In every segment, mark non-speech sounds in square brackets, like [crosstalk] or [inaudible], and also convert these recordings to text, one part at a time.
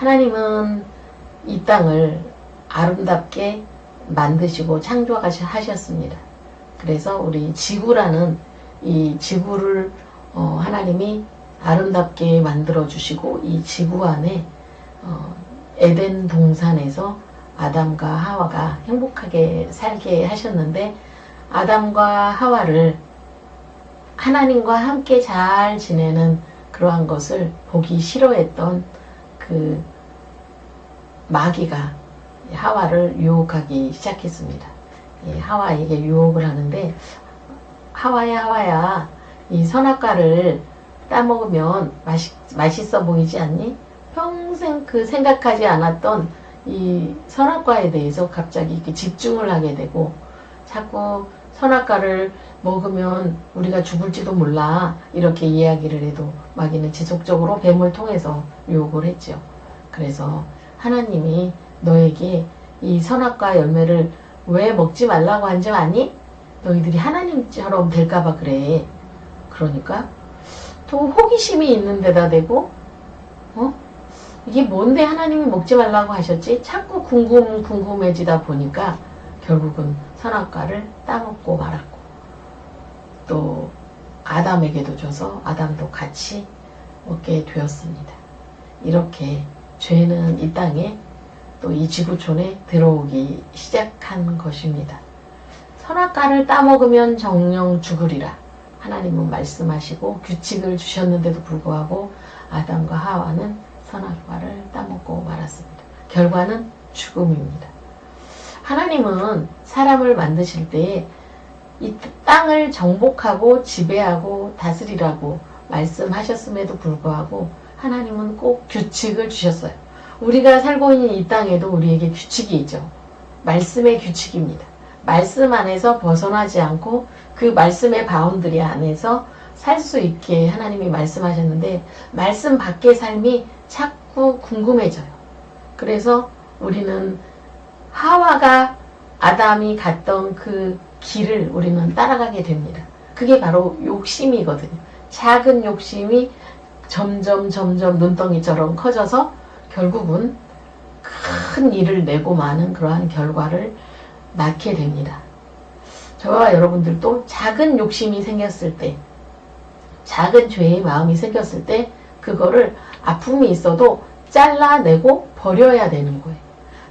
하나님은 이 땅을 아름답게 만드시고 창조하셨습니다. 그래서 우리 지구라는 이 지구를 어, 하나님이 아름답게 만들어 주시고 이 지구 안에 어, 에덴 동산에서 아담과 하와가 행복하게 살게 하셨는데 아담과 하와를 하나님과 함께 잘 지내는 그러한 것을 보기 싫어했던 그 마귀가 하와를 유혹하기 시작했습니다. 예, 하와에게 유혹을 하는데 하와야 하와야 이 선악과를 따먹으면 맛있, 맛있어 보이지 않니? 평생 그 생각하지 않았던 이 선악과에 대해서 갑자기 이렇게 집중을 하게 되고 자꾸 선악과를 먹으면 우리가 죽을지도 몰라 이렇게 이야기를 해도 마귀는 지속적으로 뱀을 통해서 유혹을 했죠. 그래서 하나님이 너에게 이 선악과 열매를 왜 먹지 말라고 한 줄 아니? 너희들이 하나님처럼 될까봐 그래. 그러니까 또 호기심이 있는 데다 대고 어? 이게 뭔데 하나님이 먹지 말라고 하셨지? 자꾸 궁금 궁금해지다 보니까 결국은 선악과를 따먹고 말았고 또 아담에게도 줘서 아담도 같이 먹게 되었습니다. 이렇게 죄는 이 땅에 또 이 지구촌에 들어오기 시작한 것입니다. 선악과를 따먹으면 정령 죽으리라. 하나님은 말씀하시고 규칙을 주셨는데도 불구하고 아담과 하와는 선악과를 따먹고 말았습니다. 결과는 죽음입니다. 하나님은 사람을 만드실 때에 이 땅을 정복하고 지배하고 다스리라고 말씀하셨음에도 불구하고 하나님은 꼭 규칙을 주셨어요. 우리가 살고 있는 이 땅에도 우리에게 규칙이 있죠. 말씀의 규칙입니다. 말씀 안에서 벗어나지 않고 그 말씀의 boundary 안에서 살 수 있게 하나님이 말씀하셨는데 말씀 밖의 삶이 자꾸 궁금해져요. 그래서 우리는 하와가 아담이 갔던 그 길을 우리는 따라가게 됩니다. 그게 바로 욕심이거든요. 작은 욕심이 점점 점점 눈덩이처럼 커져서 결국은 큰 일을 내고 마는 그러한 결과를 낳게 됩니다. 저와 여러분들도 작은 욕심이 생겼을 때, 작은 죄의 마음이 생겼을 때, 그거를 아픔이 있어도 잘라내고 버려야 되는 거예요.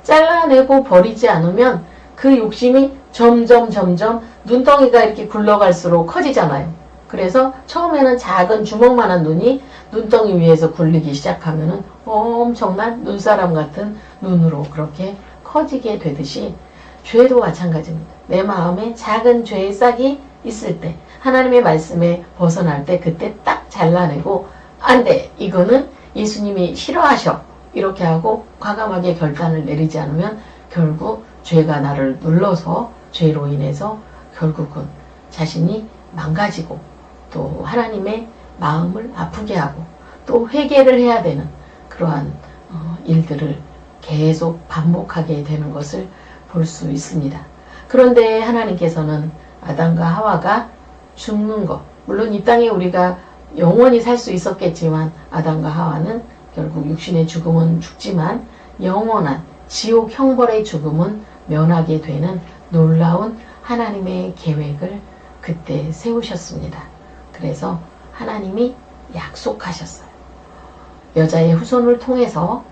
잘라내고 버리지 않으면 그 욕심이 점점 점점 눈덩이가 이렇게 굴러갈수록 커지잖아요. 그래서 처음에는 작은 주먹만한 눈이 눈덩이 위에서 굴리기 시작하면은 엄청난 눈사람 같은 눈으로 그렇게 커지게 되듯이 죄도 마찬가지입니다. 내 마음에 작은 죄의 싹이 있을 때 하나님의 말씀에 벗어날 때 그때 딱 잘라내고 안돼 이거는 예수님이 싫어하셔 이렇게 하고 과감하게 결단을 내리지 않으면 결국 죄가 나를 눌러서 죄로 인해서 결국은 자신이 망가지고 또 하나님의 마음을 아프게 하고 또 회개를 해야 되는 그러한 어, 일들을 계속 반복하게 되는 것을 볼 수 있습니다. 그런데 하나님께서는 아담과 하와가 죽는 것 물론 이 땅에 우리가 영원히 살 수 있었겠지만 아담과 하와는 결국 육신의 죽음은 죽지만 영원한 지옥 형벌의 죽음은 면하게 되는 놀라운 하나님의 계획을 그때 세우셨습니다. 그래서 하나님이 약속하셨어요. 여자의 후손을 통해서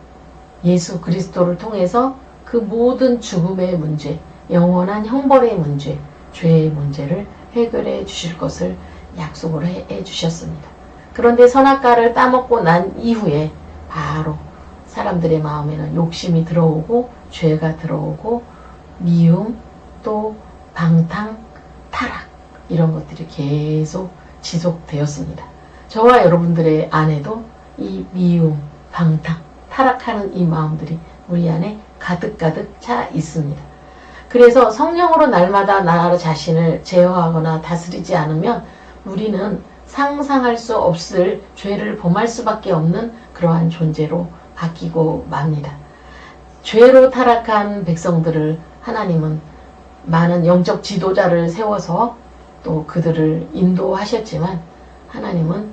예수 그리스도를 통해서 그 모든 죽음의 문제, 영원한 형벌의 문제, 죄의 문제를 해결해 주실 것을 약속을 해, 해 주셨습니다. 그런데 선악과를 따먹고 난 이후에 바로 사람들의 마음에는 욕심이 들어오고 죄가 들어오고 미움 또 방탕 타락 이런 것들이 계속 지속되었습니다. 저와 여러분들의 안에도 이 미움, 방탕, 타락하는 이 마음들이 우리 안에 가득가득 차 있습니다. 그래서 성령으로 날마다 나 자신을 제어하거나 다스리지 않으면 우리는 상상할 수 없을 죄를 범할 수밖에 없는 그러한 존재로 바뀌고 맙니다. 죄로 타락한 백성들을 하나님은 많은 영적 지도자를 세워서 또 그들을 인도하셨지만 하나님은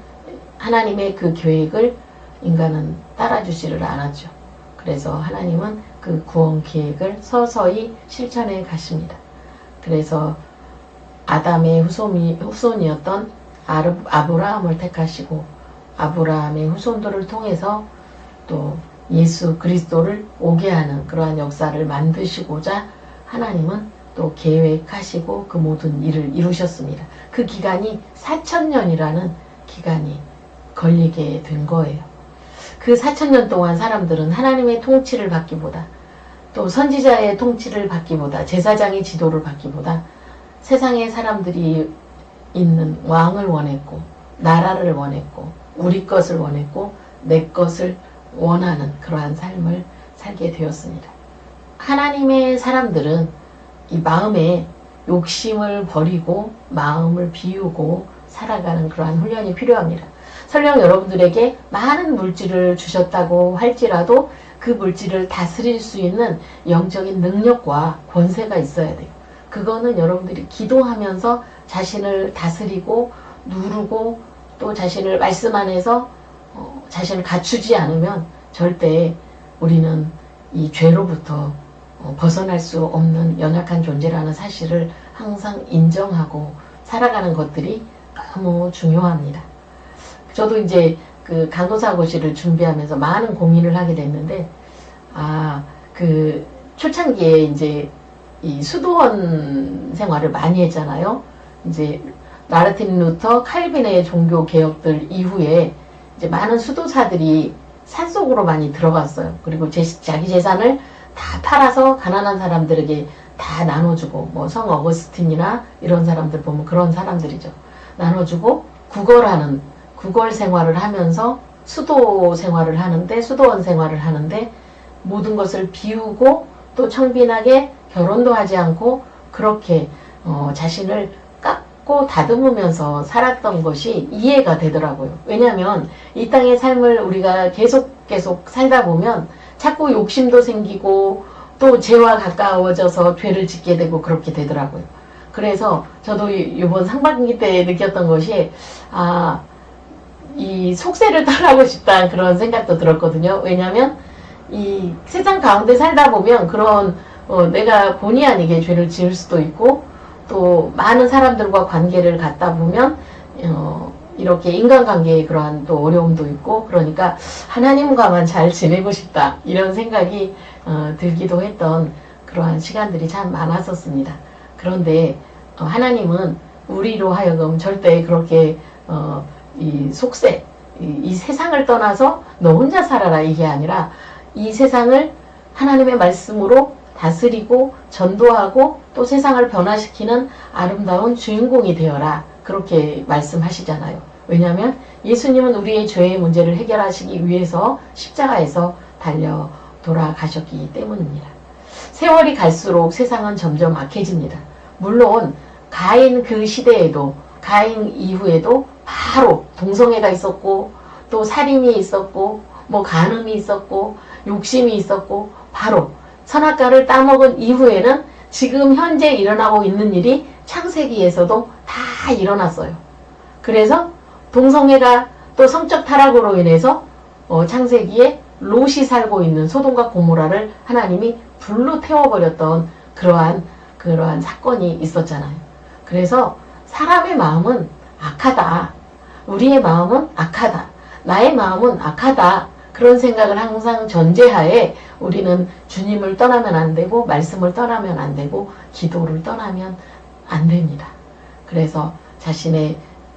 하나님의 그 계획을 인간은 따라주지를 않았죠. 그래서 하나님은 그 구원 계획을 서서히 실천해 가십니다. 그래서 아담의 후손이, 후손이었던 아르, 아브라함을 택하시고 아브라함의 후손들을 통해서 또 예수 그리스도를 오게 하는 그러한 역사를 만드시고자 하나님은 또 계획하시고 그 모든 일을 이루셨습니다. 그 기간이 4천년이라는 기간이 걸리게 된 거예요. 그 4천년 동안 사람들은 하나님의 통치를 받기보다 또 선지자의 통치를 받기보다 제사장의 지도를 받기보다 세상의 사람들이 있는 왕을 원했고 나라를 원했고 우리 것을 원했고 내 것을 원하는 그러한 삶을 살게 되었습니다. 하나님의 사람들은 이 마음에 욕심을 버리고 마음을 비우고 살아가는 그러한 훈련이 필요합니다. 설령 여러분들에게 많은 물질을 주셨다고 할지라도 그 물질을 다스릴 수 있는 영적인 능력과 권세가 있어야 돼요. 그거는 여러분들이 기도하면서 자신을 다스리고 누르고 또 자신을 말씀 안에서 어, 자신을 갖추지 않으면 절대 우리는 이 죄로부터 어, 벗어날 수 없는 연약한 존재라는 사실을 항상 인정하고 살아가는 것들이 너무 중요합니다. 저도 이제 그 간호사고시를 준비하면서 많은 고민을 하게 됐는데, 아, 그 초창기에 이제 이 수도원 생활을 많이 했잖아요. 이제 마르틴 루터 칼빈의 종교 개혁들 이후에 이제 많은 수도사들이 산속으로 많이 들어갔어요. 그리고 제, 자기 재산을 다 팔아서 가난한 사람들에게 다 나눠주고 뭐 성 어거스틴이나 이런 사람들 보면 그런 사람들이죠. 나눠주고 구걸하는 구걸 생활을 하면서 수도 생활을 하는데 수도원 생활을 하는데 모든 것을 비우고 또 청빈하게 결혼도 하지 않고 그렇게 어, 자신을 깎고 다듬으면서 살았던 것이 이해가 되더라고요. 왜냐하면 이 땅의 삶을 우리가 계속 계속 살다 보면 자꾸 욕심도 생기고 또 죄와 가까워져서 죄를 짓게 되고 그렇게 되더라고요. 그래서 저도 이번 상반기 때 느꼈던 것이 아, 이 속세를 [laughs] 떠나고 싶다는 그런 생각도 들었거든요. 왜냐하면 이 세상 가운데 살다 보면 그런 어, 내가 본의 아니게 죄를 지을 수도 있고 또 많은 사람들과 관계를 갖다 보면 어, 이렇게 인간관계에 그러한 또 어려움도 있고 그러니까 하나님과만 잘 지내고 싶다 이런 생각이 어, 들기도 했던 그러한 시간들이 참 많았었습니다. 그런데 어, 하나님은 우리로 하여금 절대 그렇게 어, 이 속세 이, 이 세상을 떠나서 너 혼자 살아라 이게 아니라 이 세상을 하나님의 말씀으로 다스리고 전도하고 또 세상을 변화시키는 아름다운 주인공이 되어라. 그렇게 말씀하시잖아요. 왜냐하면 예수님은 우리의 죄의 문제를 해결하시기 위해서 십자가에서 달려 돌아가셨기 때문입니다. 세월이 갈수록 세상은 점점 악해집니다. 물론 가인 그 시대에도 가인 이후에도 바로 동성애가 있었고 또 살인이 있었고 뭐 간음이 있었고 욕심이 있었고 바로 선악과를 따먹은 이후에는 지금 현재 일어나고 있는 일이 창세기에서도 다 일어났어요. 그래서 동성애가 또 성적 타락으로 인해서 어, 창세기에 롯이 살고 있는 소돔과 고모라를 하나님이 불로 태워버렸던 그러한 그러한 사건이 있었잖아요. 그래서 사람의 마음은 악하다. 우리의 마음은 악하다. 나의 마음은 악하다. 그런 생각을 항상 전제하에 우리는 주님을 떠나면 안 되고 말씀을 떠나면 안 되고 기도를 떠나면 안 됩니다. 그래서 자신의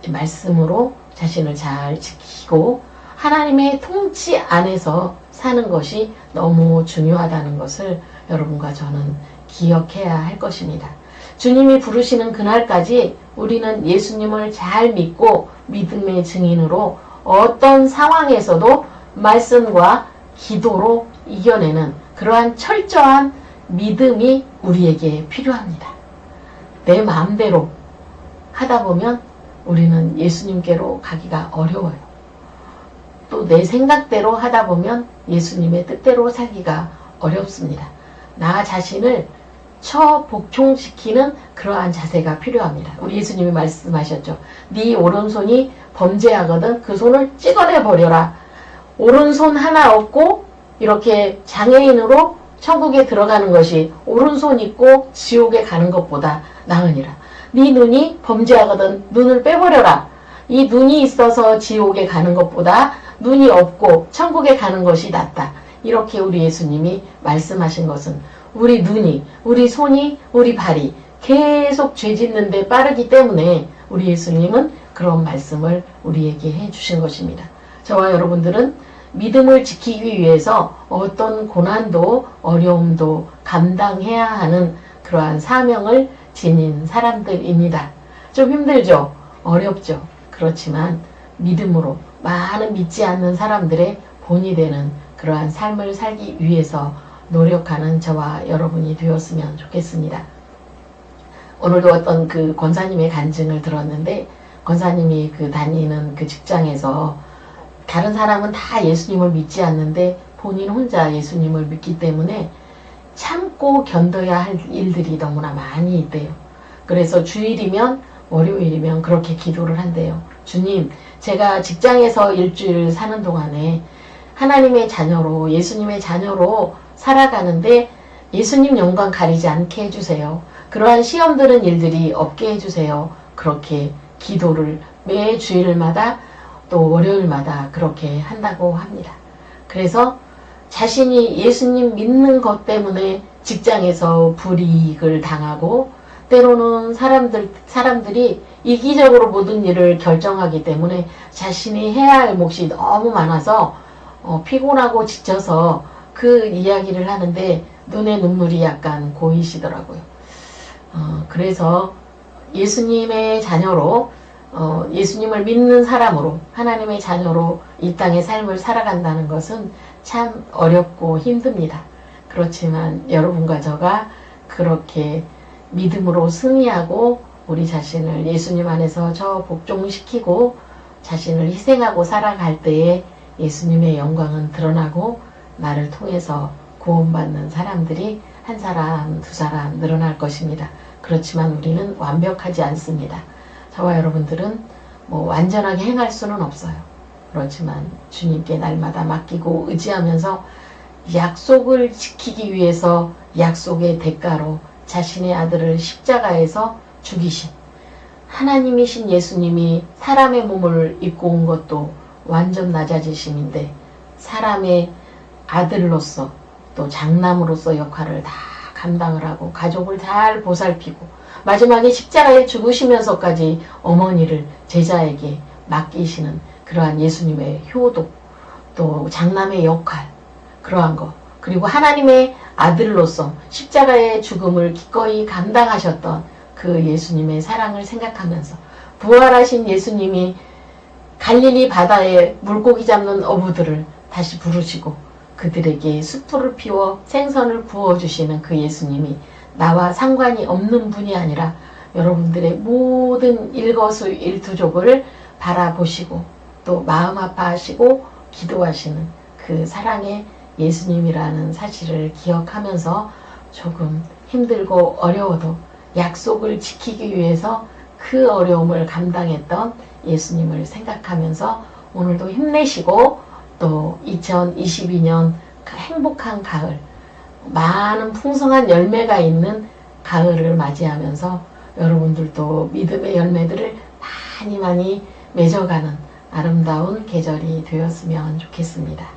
말씀으로 자신을 잘 지키고 하나님의 통치 안에서 사는 것이 너무 중요하다는 것을 여러분과 저는 기억해야 할 것입니다. 주님이 부르시는 그날까지 우리는 예수님을 잘 믿고 믿음의 증인으로 어떤 상황에서도 말씀과 기도로 이겨내는 그러한 철저한 믿음이 우리에게 필요합니다. 내 마음대로 하다 보면 우리는 예수님께로 가기가 어려워요. 또 내 생각대로 하다 보면 예수님의 뜻대로 살기가 어렵습니다. 나 자신을 처복종시키는 그러한 자세가 필요합니다. 우리 예수님이 말씀하셨죠. 네 오른손이 범죄하거든 그 손을 찍어내 버려라. 오른손 하나 얻고 이렇게 장애인으로 천국에 들어가는 것이 오른손 있고 지옥에 가는 것보다 나으니라. 네 눈이 범죄하거든 눈을 빼버려라. 이 눈이 있어서 지옥에 가는 것보다 눈이 없고 천국에 가는 것이 낫다. 이렇게 우리 예수님이 말씀하신 것은 우리 눈이, 우리 손이, 우리 발이 계속 죄 짓는데 빠르기 때문에 우리 예수님은 그런 말씀을 우리에게 해주신 것입니다. 저와 여러분들은 믿음을 지키기 위해서 어떤 고난도 어려움도 감당해야 하는 그러한 사명을 지닌 사람들입니다. 좀 힘들죠? 어렵죠? 그렇지만 믿음으로 많은 믿지 않는 사람들의 본이 되는 그러한 삶을 살기 위해서 노력하는 저와 여러분이 되었으면 좋겠습니다. 오늘도 어떤 그 권사님의 간증을 들었는데 권사님이 그 다니는 그 직장에서 다른 사람은 다 예수님을 믿지 않는데 본인 혼자 예수님을 믿기 때문에 참고 견뎌야 할 일들이 너무나 많이 있대요. 그래서 주일이면 월요일이면 그렇게 기도를 한대요. 주님, 제가 직장에서 일주일 사는 동안에 하나님의 자녀로 예수님의 자녀로 살아가는데 예수님 영광 가리지 않게 해주세요. 그러한 시험 드는 일들이 없게 해주세요. 그렇게 기도를 매 주일마다 또 월요일마다 그렇게 한다고 합니다. 그래서 자신이 예수님 믿는 것 때문에 직장에서 불이익을 당하고 때로는 사람들, 사람들이 이기적으로 모든 일을 결정하기 때문에 자신이 해야 할 몫이 너무 많아서 어, 피곤하고 지쳐서 그 이야기를 하는데 눈에 눈물이 약간 고이시더라고요. 어, 그래서 예수님의 자녀로 어, 예수님을 믿는 사람으로 하나님의 자녀로 이 땅의 삶을 살아간다는 것은 참 어렵고 힘듭니다. 그렇지만 여러분과 저가 그렇게 믿음으로 승리하고 우리 자신을 예수님 안에서 저 복종시키고 자신을 희생하고 살아갈 때에 예수님의 영광은 드러나고 나를 통해서 구원받는 사람들이 한 사람, 두 사람 늘어날 것입니다. 그렇지만 우리는 완벽하지 않습니다. 저와 여러분들은 뭐 완전하게 행할 수는 없어요. 그렇지만 주님께 날마다 맡기고 의지하면서 약속을 지키기 위해서 약속의 대가로 자신의 아들을 십자가에서 죽이신 하나님이신 예수님이 사람의 몸을 입고 온 것도 완전 낮아지심인데 사람의 아들로서 또 장남으로서 역할을 다 감당을 하고 가족을 잘 보살피고 마지막에 십자가에 죽으시면서까지 어머니를 제자에게 맡기시는 그러한 예수님의 효도 또 장남의 역할 그러한 것 그리고 하나님의 아들로서 십자가의 죽음을 기꺼이 감당하셨던 그 예수님의 사랑을 생각하면서 부활하신 예수님이 갈릴리 바다에 물고기 잡는 어부들을 다시 부르시고 그들에게 숯불을 피워 생선을 구워주시는 그 예수님이 나와 상관이 없는 분이 아니라 여러분들의 모든 일거수 일투족을 바라보시고 또 마음 아파하시고 기도하시는 그 사랑의 예수님이라는 사실을 기억하면서 조금 힘들고 어려워도 약속을 지키기 위해서 그 어려움을 감당했던 예수님을 생각하면서 오늘도 힘내시고 또 2022년 행복한 가을 많은 풍성한 열매가 있는 가을을 맞이하면서 여러분들도 믿음의 열매들을 많이 많이 맺어가는 아름다운 계절이 되었으면 좋겠습니다.